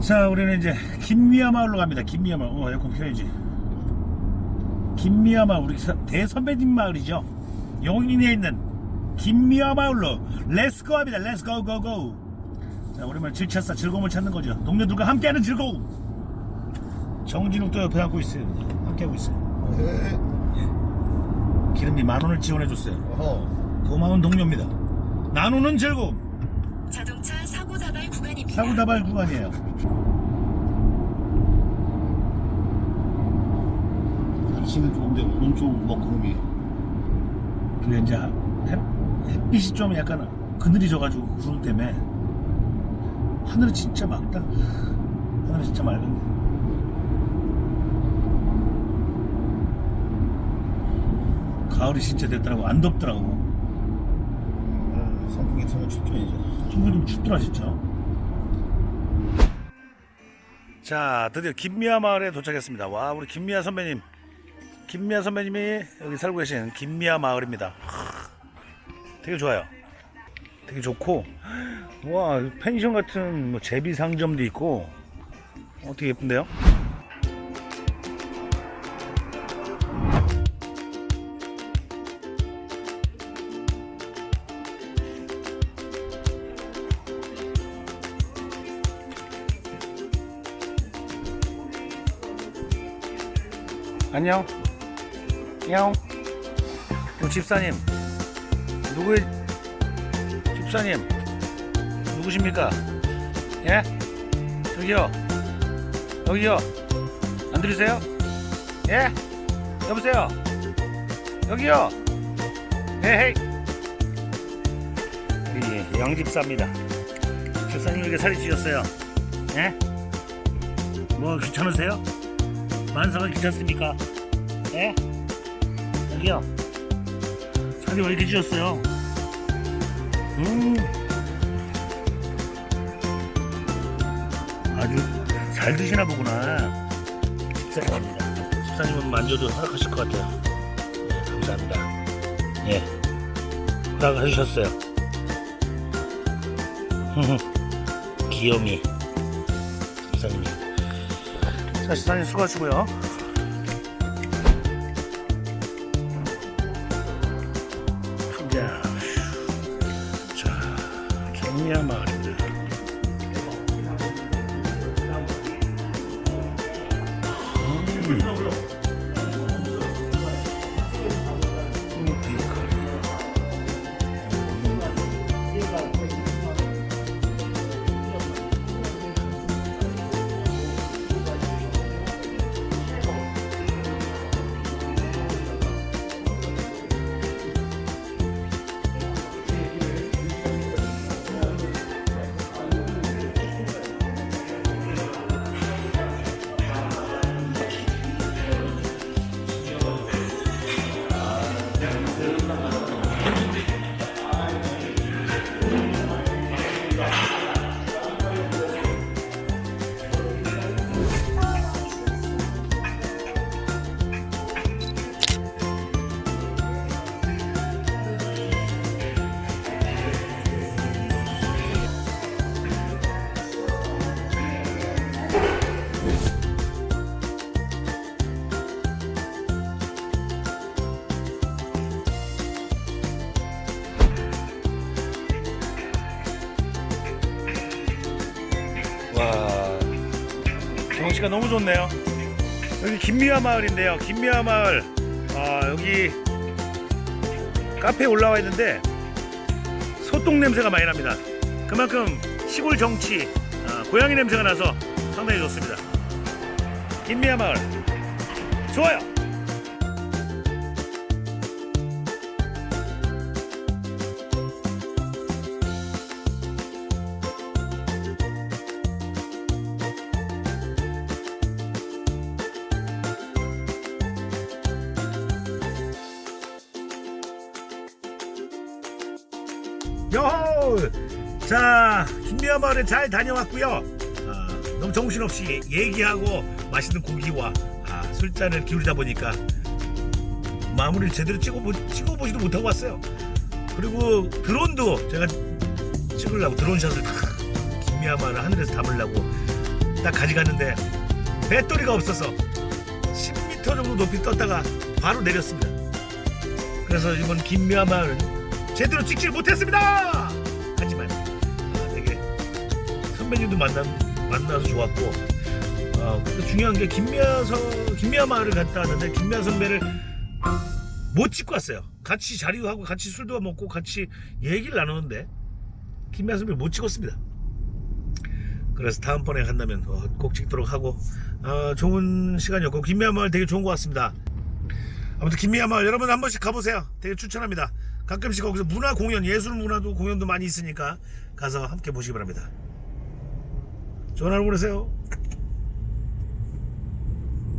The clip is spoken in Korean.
자 우리는 이제 김미아 마을로 갑니다. 김미아 마을. 어 에어컨 켜야지. 김미아 마을 우리 서- 대선배님 마을이죠. 용인에 있는 김미아 마을로 let's go 합니다. Let's go go go 자 오랜만에 질차싸 즐거움을 찾는 거죠. 동료들과 함께하는 즐거움. 정진욱 도 옆에 하고 있어요. 함께하고 있어요. 네. 기름비 만 원을 지원해줬어요. 고마운 동료입니다. 나누는 즐거움 자동차 사고 다발 구간입니다. 사고 다발 구간이에요. 날씨는 좋은데 오른쪽 먹구름이. 그게 이제 햇, 햇빛이 좀 약간 그늘이 져가지고 구름 때문에 하늘이 진짜 맑다. 하늘이 진짜 맑은데. 가을이 진짜 됐더라고. 안 덥더라고 음, 선풍기 틀면 춥죠 이제. 좀 춥더라 진짜. 자 드디어 김미아 마을에 도착했습니다. 와 우리 김미아 선배님. 김미아 선배님이 여기 살고 계신 김미아 마을입니다. 하, 되게 좋아요. 되게 좋고. 와 펜션 같은 뭐 제비 상점도 있고. 어, 되게 예쁜데요 안녕. 야그 집사님. 누구의 집사님? 누구십니까? 예? 저기요. 여기요. 안 들리세요? 예? 여보세요? 여기요. 헤헤이. 우리 영집사입니다. 집사님 이렇게 살이 찌셨어요. 예? 뭐 귀찮으세요? 만사가 귀찮습니까? 예? 여기요. 살이 왜 이렇게 찌셨어요? 음. 아주 잘 드시나 보구나. 집사님입니다. 집사님은 만져도 허락하실 것 같아요. 네, 감사합니다. 예. 허락을 해주셨어요. 귀요미. 집사님이. 자, 집사님 수고하시고요. 자, 자, 갱미아 마을 와. 경치가 너무 좋네요. 여기 김미아 마을인데요. 김미아 마을. 아 여기 카페에 올라와 있는데 소똥 냄새가 많이 납니다. 그만큼 시골 정치 아, 고양이 냄새가 나서 상당히 좋습니다. 김미아 마을. 좋아요 여호! 자, 김미아 마을에 잘 다녀왔고요. 아, 너무 정신없이 얘기하고 맛있는 고기와 아, 술잔을 기울이다 보니까 마무리를 제대로 찍어보, 찍어보지도 못하고 왔어요. 그리고 드론도 제가 찍으려고 드론샷을 탁 김미아 마을 하늘에서 담으려고 딱 가져갔는데 배터리가 없어서 10m 정도 높이 떴다가 바로 내렸습니다. 그래서 이번 김미아마을은 제대로 찍질 못했습니다. 하지만 아, 되게 선배님도 만나 만나서 좋았고 어, 중요한 게 김미아 서 김미아 마을을 갔다 왔는데 김미아 선배를 못 찍고 왔어요. 같이 자리도 하고 같이 술도 먹고 같이 얘기를 나누는데 김미아 선배를 못 찍었습니다. 그래서 다음번에 간다면 어, 꼭 찍도록 하고 어, 좋은 시간이었고 김미아 마을 되게 좋은 것 같습니다. 아무튼 김미아 마을 여러분 한 번씩 가보세요. 되게 추천합니다. 가끔씩 거기서 문화 공연, 예술 문화도 공연도 많이 있으니까 가서 함께 보시기 바랍니다. 좋은 하루 보내세요.